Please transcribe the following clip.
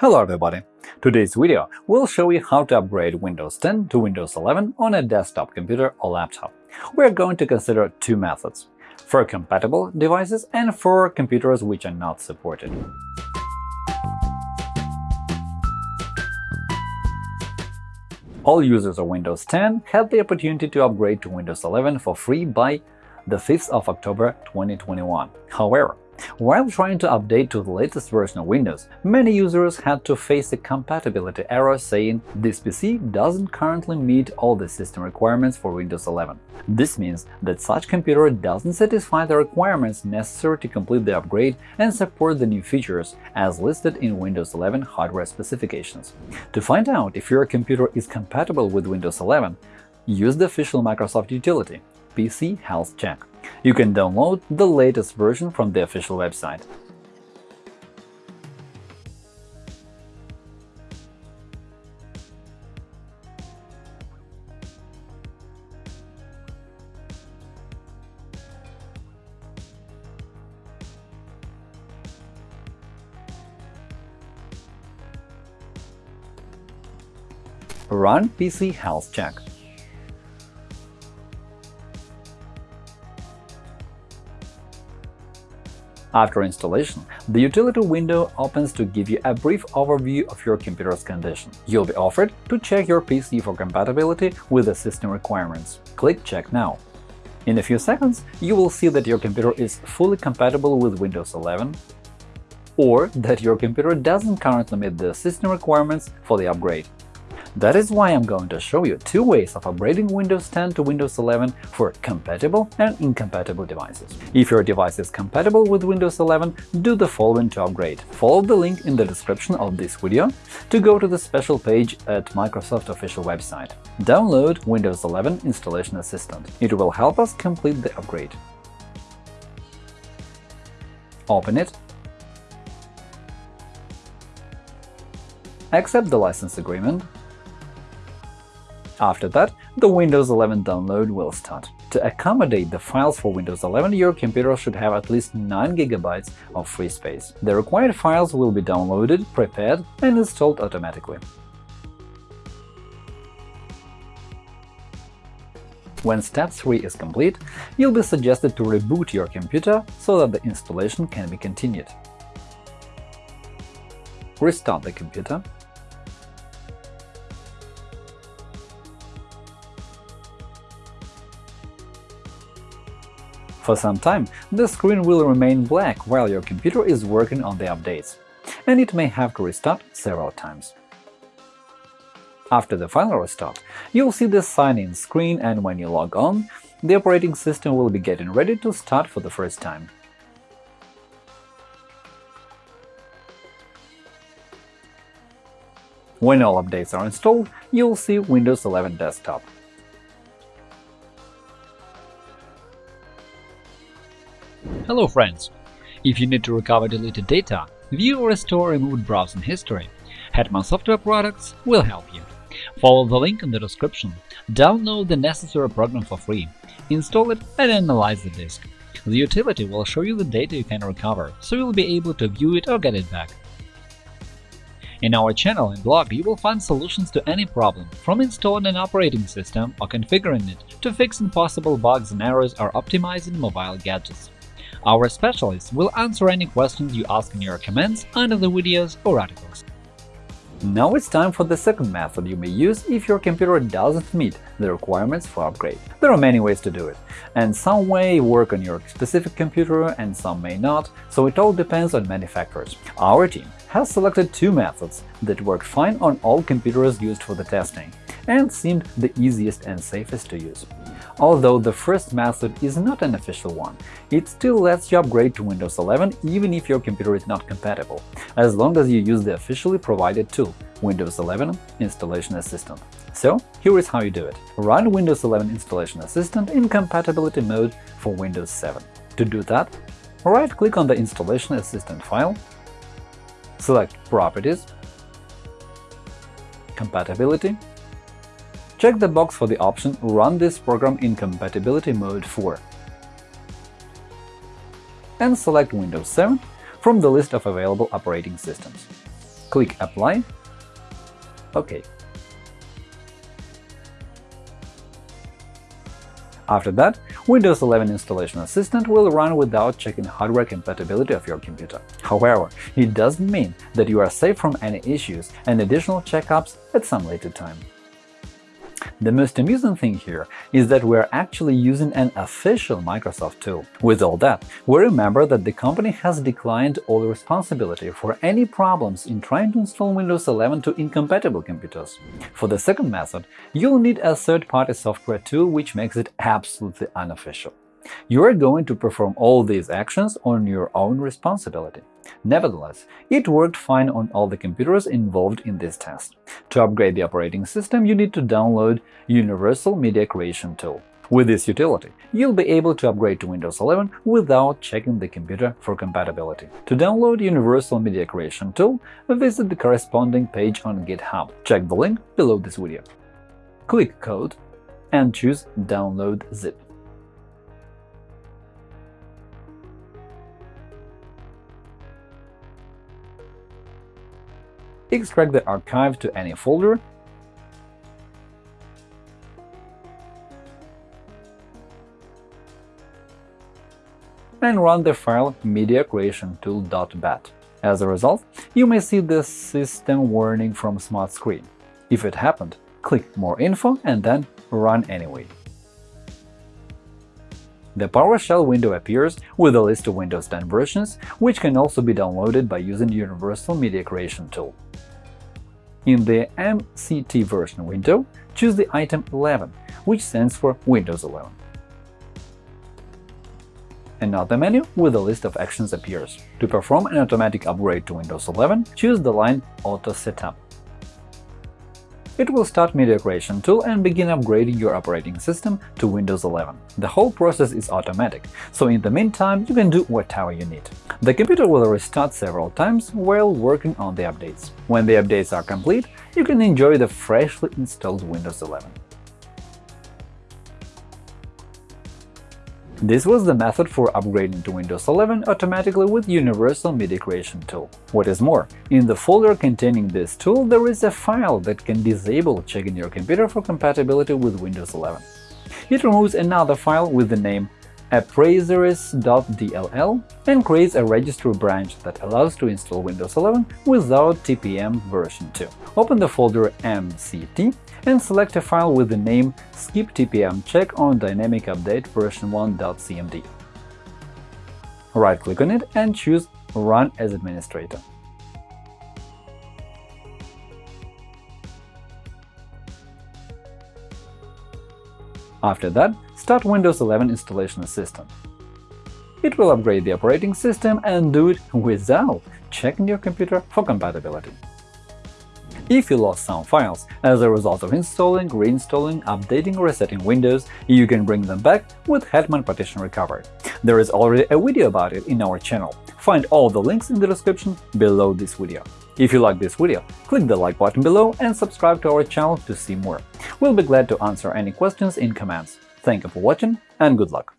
Hello everybody! Today's video will show you how to upgrade Windows 10 to Windows 11 on a desktop computer or laptop. We're going to consider two methods – for compatible devices and for computers which are not supported. All users of Windows 10 had the opportunity to upgrade to Windows 11 for free by the 5th of October 2021. However, while trying to update to the latest version of Windows, many users had to face a compatibility error saying this PC doesn't currently meet all the system requirements for Windows 11. This means that such computer doesn't satisfy the requirements necessary to complete the upgrade and support the new features as listed in Windows 11 hardware specifications. To find out if your computer is compatible with Windows 11, use the official Microsoft utility PC Health Check. You can download the latest version from the official website. Run PC Health Check. After installation, the utility window opens to give you a brief overview of your computer's condition. You'll be offered to check your PC for compatibility with the system requirements. Click Check now. In a few seconds, you will see that your computer is fully compatible with Windows 11 or that your computer doesn't currently meet the system requirements for the upgrade. That is why I'm going to show you two ways of upgrading Windows 10 to Windows 11 for compatible and incompatible devices. If your device is compatible with Windows 11, do the following to upgrade. Follow the link in the description of this video to go to the special page at Microsoft official website. Download Windows 11 Installation Assistant. It will help us complete the upgrade. Open it accept the license agreement, after that, the Windows 11 download will start. To accommodate the files for Windows 11, your computer should have at least 9 GB of free space. The required files will be downloaded, prepared, and installed automatically. When step 3 is complete, you'll be suggested to reboot your computer so that the installation can be continued. Restart the computer For some time, the screen will remain black while your computer is working on the updates, and it may have to restart several times. After the final restart, you'll see the sign-in screen and when you log on, the operating system will be getting ready to start for the first time. When all updates are installed, you'll see Windows 11 Desktop. Hello friends! If you need to recover deleted data, view or restore removed browsing history, Hetman Software Products will help you. Follow the link in the description, download the necessary program for free, install it and analyze the disk. The utility will show you the data you can recover, so you'll be able to view it or get it back. In our channel and blog you will find solutions to any problem, from installing an operating system or configuring it to fixing possible bugs and errors or optimizing mobile gadgets. Our specialists will answer any questions you ask in your comments under the videos or articles. Now it's time for the second method you may use if your computer doesn't meet the requirements for upgrade. There are many ways to do it, and some may work on your specific computer and some may not, so it all depends on many factors. Our team has selected two methods that work fine on all computers used for the testing and seemed the easiest and safest to use. Although the first method is not an official one, it still lets you upgrade to Windows 11 even if your computer is not compatible, as long as you use the officially provided tool Windows 11 Installation Assistant. So here is how you do it. Run Windows 11 Installation Assistant in compatibility mode for Windows 7. To do that, right-click on the Installation Assistant file, select Properties, Compatibility, Check the box for the option Run this program in compatibility mode 4 and select Windows 7 from the list of available operating systems. Click Apply. OK. After that, Windows 11 Installation Assistant will run without checking hardware compatibility of your computer. However, it doesn't mean that you are safe from any issues and additional checkups at some later time. The most amusing thing here is that we're actually using an official Microsoft tool. With all that, we remember that the company has declined all responsibility for any problems in trying to install Windows 11 to incompatible computers. For the second method, you'll need a third-party software tool which makes it absolutely unofficial. You are going to perform all these actions on your own responsibility. Nevertheless, it worked fine on all the computers involved in this test. To upgrade the operating system, you need to download Universal Media Creation Tool. With this utility, you'll be able to upgrade to Windows 11 without checking the computer for compatibility. To download Universal Media Creation Tool, visit the corresponding page on GitHub. Check the link below this video. Click Code and choose Download zip. Extract the archive to any folder, and run the file mediacreationtool.bat. As a result, you may see the system warning from Smart Screen. If it happened, click More info and then Run anyway. The PowerShell window appears with a list of Windows 10 versions, which can also be downloaded by using Universal Media Creation Tool. In the MCT version window, choose the item 11, which stands for Windows 11. Another menu with a list of actions appears. To perform an automatic upgrade to Windows 11, choose the line Auto Setup. It will start Media Creation tool and begin upgrading your operating system to Windows 11. The whole process is automatic, so in the meantime you can do whatever you need. The computer will restart several times while working on the updates. When the updates are complete, you can enjoy the freshly installed Windows 11. This was the method for upgrading to Windows 11 automatically with Universal Media Creation tool. What is more, in the folder containing this tool there is a file that can disable checking your computer for compatibility with Windows 11. It removes another file with the name appraiserres.dll and creates a registry branch that allows to install Windows 11 without TPM version 2. Open the folder MCT and select a file with the name skip TPM check on dynamic update version 1.cmd. Right-click on it and choose Run as administrator. After that, start Windows 11 Installation Assistant. It will upgrade the operating system and do it without checking your computer for compatibility. If you lost some files as a result of installing, reinstalling, updating or resetting Windows, you can bring them back with Hetman Partition Recovery. There is already a video about it in our channel. Find all the links in the description below this video. If you like this video, click the like button below and subscribe to our channel to see more. We'll be glad to answer any questions in comments. Thank you for watching and good luck!